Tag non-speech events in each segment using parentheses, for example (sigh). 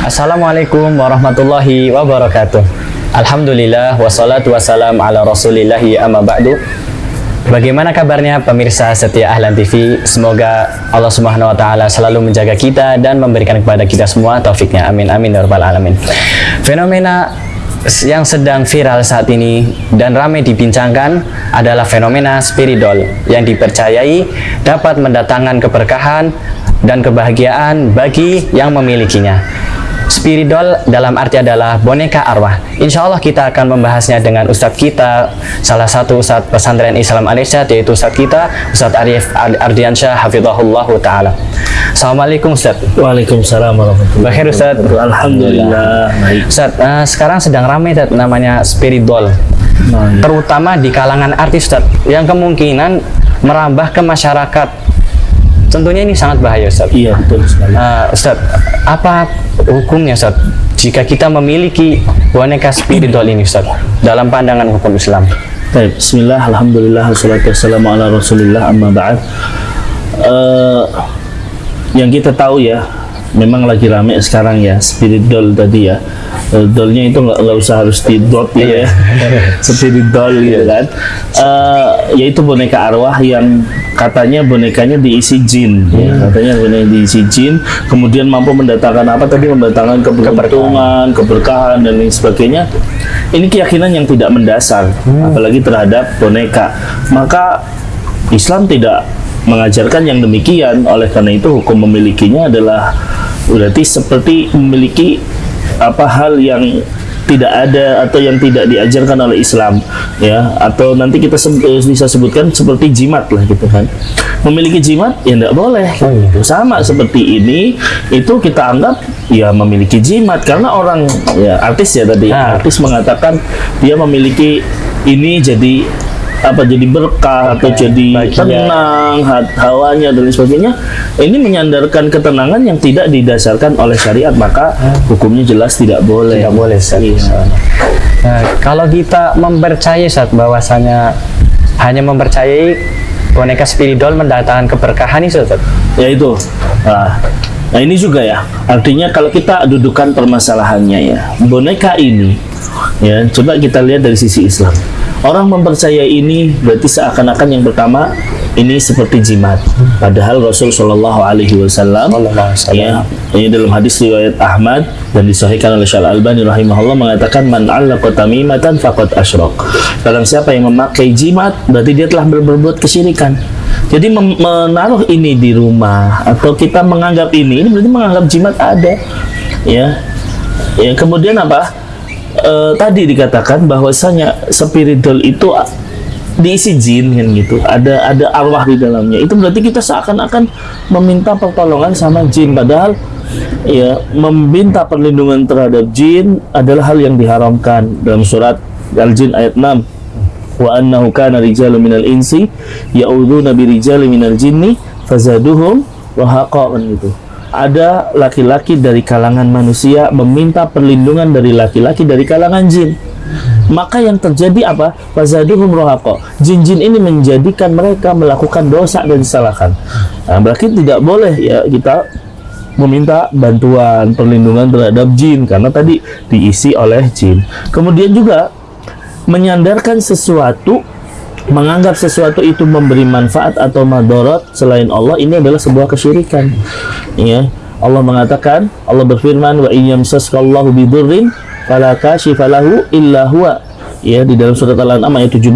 Assalamualaikum warahmatullahi wabarakatuh. Alhamdulillah wassalatu wassalam ala rasulillahi amma ba'du. Bagaimana kabarnya pemirsa setia Ahlan TV? Semoga Allah Subhanahu wa taala selalu menjaga kita dan memberikan kepada kita semua taufiknya. Amin amin ya rabbal alamin. Fenomena yang sedang viral saat ini dan ramai dibincangkan adalah fenomena spiridol yang dipercayai dapat mendatangkan keberkahan dan kebahagiaan bagi yang memilikinya. Spiridol dalam arti adalah boneka arwah. Insya Allah kita akan membahasnya dengan Ustadz kita, salah satu Ustadz pesantren Islam Al-Irsyad, yaitu Ustadz kita, Ustadz Arif Ardiansyah, Hafizahullah Ta'ala. Assalamualaikum Ustadz. Waalaikumsalam warahmatullahi Bakir Ustadz. Alhamdulillah. Baik. Ustadz, eh, sekarang sedang ramai Ustadz, namanya spiridol. Nah, Terutama di kalangan artis Ustadz, yang kemungkinan merambah ke masyarakat. Tentunya ini sangat bahaya Ustadz. Iya betul sekali. Eh, Ustadz, apa hukumnya Ustadz jika kita memiliki boneka spiridol ini Ustadz dalam pandangan hukum Islam? Baik, Bismillah, Alhamdulillah, wassalatu wassalamu ala Rasulillah, amma ba'd. Eh, yang kita tahu ya, memang lagi rame sekarang ya, spirit doll tadi ya. Eh, dollnya itu nggak nggak usah harus di dot ya, (laughs) spirit doll gitu kan. Eh, yaitu boneka arwah yang katanya bonekanya diisi jin, ya. katanya boneka diisi jin, kemudian mampu mendatangkan apa tadi mendatangkan keberuntungan, keberkahan dan lain sebagainya. Ini keyakinan yang tidak mendasar, apalagi terhadap boneka. Maka Islam tidak mengajarkan yang demikian. Oleh karena itu hukum memilikinya adalah berarti seperti memiliki apa hal yang tidak ada atau yang tidak diajarkan oleh Islam ya atau nanti kita sebut, bisa sebutkan seperti jimat lah gitu kan memiliki jimat ya tidak boleh gitu. sama seperti ini itu kita anggap ya memiliki jimat karena orang ya artis ya tadi Ah. artis mengatakan dia memiliki ini jadi apa jadi berkah atau jadi bahagia. tenang hat- hawanya dan sebagainya ini menyandarkan ketenangan yang tidak didasarkan oleh syariat maka hukumnya jelas tidak boleh Tidak boleh. Iya. Nah, kalau kita mempercayai Ustadz bahwasanya hanya mempercayai boneka spiridol mendatangkan keberkahan itu Ustadz. ya itu nah, nah ini juga ya artinya kalau kita dudukan permasalahannya ya boneka ini ya coba kita lihat dari sisi Islam orang mempercayai ini berarti seakan-akan yang pertama ini seperti jimat. Padahal Rasul Shallallahu Alaihi Wasallam ya ini dalam hadis riwayat Ahmad dan disahihkan oleh Syal Albani rahimahullah mengatakan man allaqa tamimatan faqad asyrak. Barang siapa yang memakai jimat berarti dia telah ber- berbuat kesyirikan. Jadi menaruh ini di rumah atau kita menganggap ini ini berarti menganggap jimat ada ya. Ya kemudian apa Eh, tadi dikatakan bahwasanya spiritual itu diisi jin kan gitu. Ada ada arwah di dalamnya. Itu berarti kita seakan-akan meminta pertolongan sama jin. Padahal ya meminta perlindungan terhadap jin adalah hal yang diharamkan. Dalam surat Al-Jin ayat 6 wa annahu kana rijalu minal insi ya'udzuuna bi minal jinni fazaduhum kan gitu ada laki-laki dari kalangan manusia meminta perlindungan dari laki-laki dari kalangan jin. Maka yang terjadi apa? Fazaduhum rahaqa jin-jin ini menjadikan mereka melakukan dosa dan disalahkan. Nah, berarti tidak boleh ya kita meminta bantuan perlindungan terhadap jin karena tadi diisi oleh jin. Kemudian juga menyandarkan sesuatu menganggap sesuatu itu memberi manfaat atau madorot selain Allah ini adalah sebuah kesyirikan. Ya Allah mengatakan Allah berfirman wa iyyamsaskallahu bidurrin fala kashifa lahu illa huwa. Ya di dalam surat Al-An'am ayat 17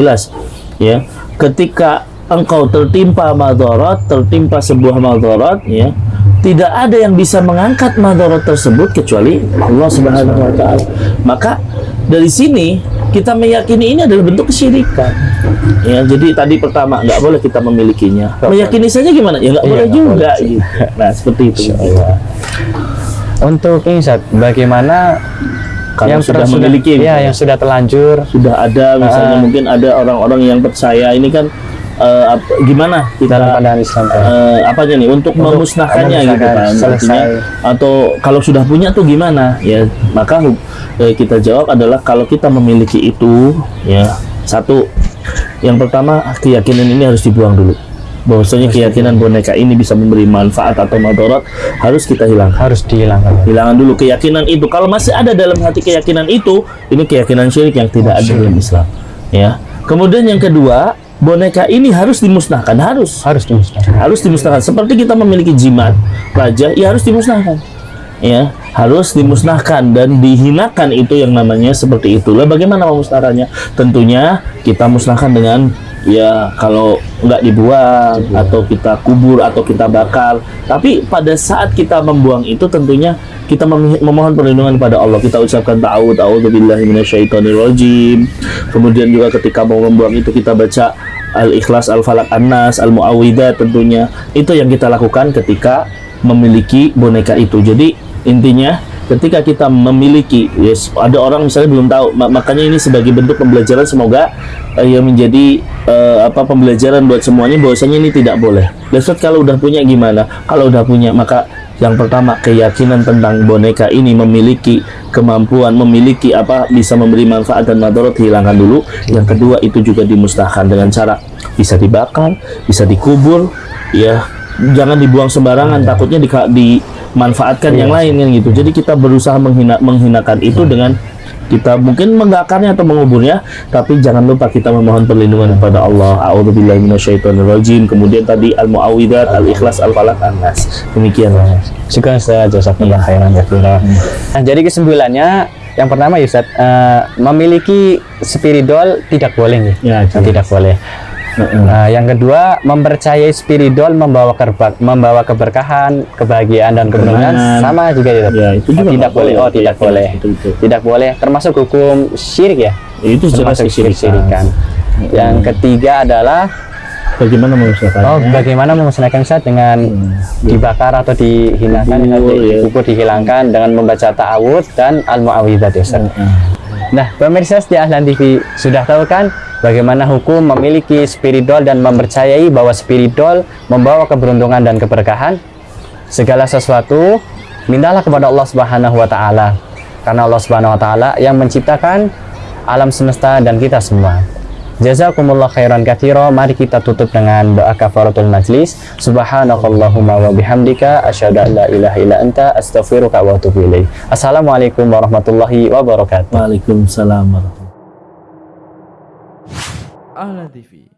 ya ketika engkau tertimpa madorot tertimpa sebuah madorot ya tidak ada yang bisa mengangkat madorot tersebut kecuali Allah Subhanahu wa taala. Maka dari sini kita meyakini ini adalah bentuk kesyirikan. Ya jadi tadi pertama nggak boleh kita memilikinya. Meyakini saja gimana? Ya nggak Iya, boleh juga boleh. gitu. Nah seperti itu. Untuk ini bagaimana Kalau yang sudah memiliki, ya, yang sudah telanjur sudah ada misalnya Ah. mungkin ada orang-orang yang percaya. Ini kan eh, ap- gimana kita dalam pandangan Islam. Pak. eh, apanya nih untuk, Untuk memusnahkannya gitu kan selesai. artinya? Atau kalau sudah punya tuh gimana? Ya maka eh, kita jawab adalah kalau kita memiliki itu ya satu yang pertama keyakinan ini harus dibuang dulu. Bahwasanya keyakinan boneka ini bisa memberi manfaat atau madarat harus kita hilangkan. Harus dihilangkan. Hilangkan dulu keyakinan itu. Kalau masih ada dalam hati keyakinan itu ini keyakinan syirik yang tidak ada dalam Islam ya. Kemudian yang kedua boneka ini harus dimusnahkan harus. Harus dimusnahkan. Harus dimusnahkan. Seperti kita memiliki jimat raja ya harus dimusnahkan. Ya harus dimusnahkan dan dihinakan itu yang namanya seperti itu lah bagaimana memusnahkannya? Tentunya kita musnahkan dengan ya kalau nggak dibuang atau kita kubur atau kita bakar. Tapi pada saat kita membuang itu tentunya kita mem- memohon perlindungan pada Allah. Kita ucapkan ta'awud a'udzubillahi minasyaitonirrajim kemudian juga ketika mau membuang itu kita baca al-ikhlas al-falak an-nas al-muawwidah tentunya. Itu yang kita lakukan ketika memiliki boneka itu. Jadi intinya ketika kita memiliki yes ada orang misalnya belum tahu ma- makanya ini sebagai bentuk pembelajaran semoga eh, yang menjadi eh, apa pembelajaran buat semuanya bahwasanya ini tidak boleh. Ustaz kalau udah punya gimana? Kalau udah punya maka yang pertama keyakinan tentang boneka ini memiliki kemampuan memiliki apa bisa memberi manfaat dan madarat hilangkan dulu. Yang kedua itu juga dimusnahkan dengan cara bisa dibakar bisa dikubur ya. Jangan dibuang sembarangan takutnya di, dimanfaatkan yang lain kan gitu. Jadi kita berusaha menghina menghinakan itu dengan kita mungkin menggakarnya atau menguburnya tapi jangan lupa kita memohon perlindungan kepada Allah a'udzubillahi minasyaitonirrajim kemudian tadi al muawwidat al ikhlas al falaq an nas demikian Syukur Ustaz, jazakallah khairan katsira. Nah, jadi kesimpulannya yang pertama ya Ustaz, eh, memiliki spiridol tidak boleh. Ya, tidak boleh. Nah, yang kedua, mempercayai spiridol membawa kerba- membawa keberkahan, kebahagiaan dan kemenangan Kemenangan. sama juga ya. Ya, itu juga Oh, tidak boleh. boleh. Oh, tidak Iya, boleh. itu, itu. Tidak boleh termasuk hukum syirik ya. itu jelas Termasuk kesyirikan kesyirikan. Yang ketiga adalah bagaimana memusnahkannya Oh, bagaimana memusnahkan Ustaz dengan dibakar atau dihinakan, Dikubur, di- ya. dihilangkan dengan membaca ta'awud dan al-mu'awwidzat ya Ustaz. Nah, pemirsa setia Ahlan TV sudah tahu kan bagaimana hukum memiliki spiridol dan mempercayai bahwa spiridol membawa keberuntungan dan keberkahan? Segala sesuatu mintalah kepada Allah Subhanahu wa taala. Karena Allah Subhanahu wa taala yang menciptakan alam semesta dan kita semua. Jazakumullah khairan katsira. Mari kita tutup dengan doa kafaratul majlis. Subhanakallahumma wa bihamdika asyhadu an la ilaha illa anta astaghfiruka wa atubu ilaik. Assalamualaikum warahmatullahi wabarakatuh. Waalaikumsalam warahmatullahi Ahlan TV